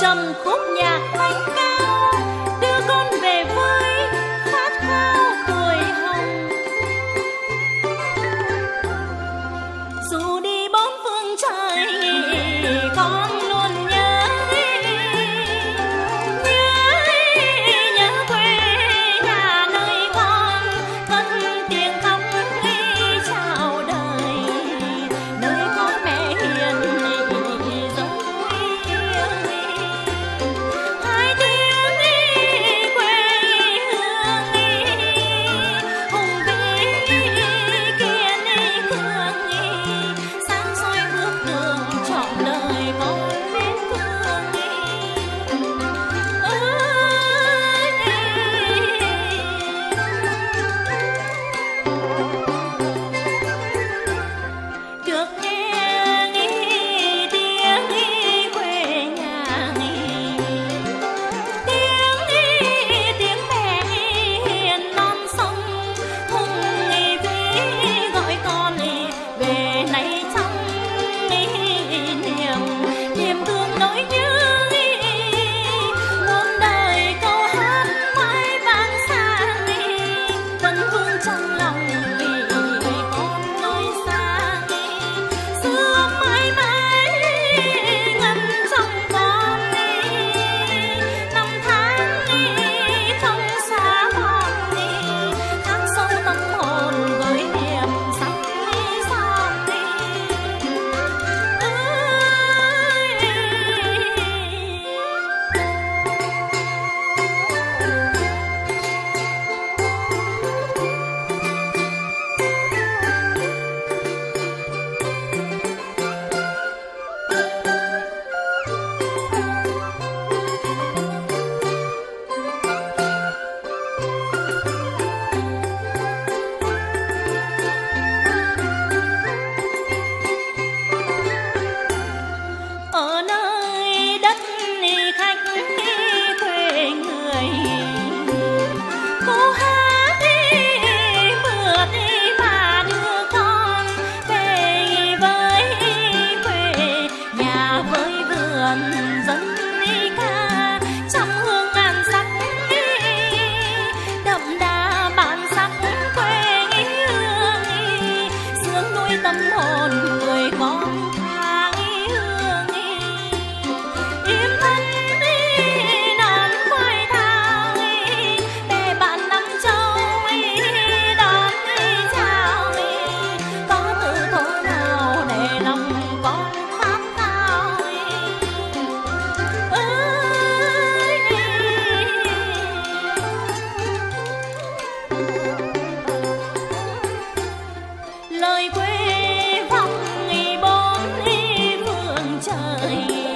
trầm khúc nhạc. feeling.